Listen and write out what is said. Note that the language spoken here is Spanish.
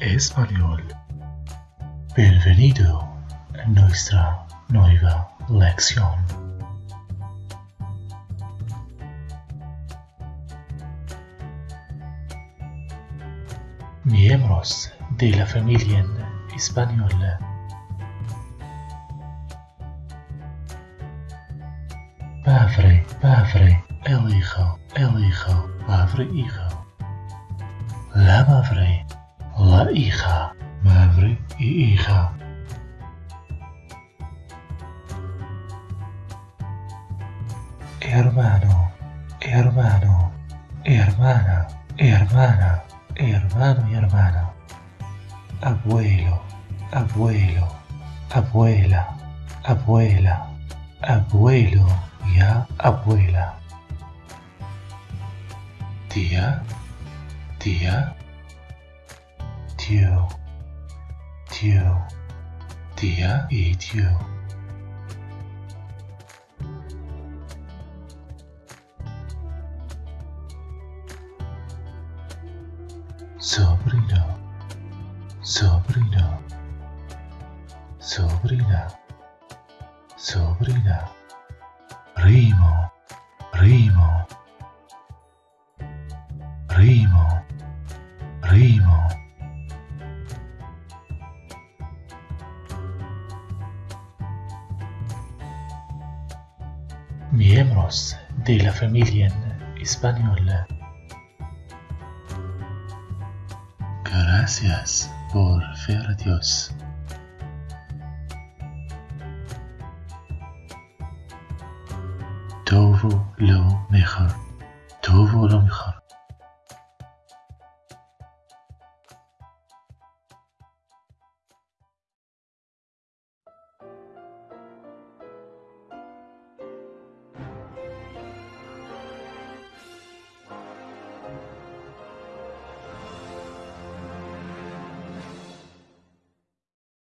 español. Bienvenido a nuestra nueva lección. Miembros de la familia española. Padre, padre, el hijo, el hijo, padre, hijo. La madre, la hija, madre y hija. Hermano, hermano, hermana, hermana, hermano y hermana. Abuelo, abuelo, abuela, abuela, abuelo y abuela. Tía, tía, tío, tío, tía y tío. Sobrino, sobrino, sobrina, sobrina, primo, primo, primo, primo. miembros de la familia española. Gracias por ver Dios. Todo lo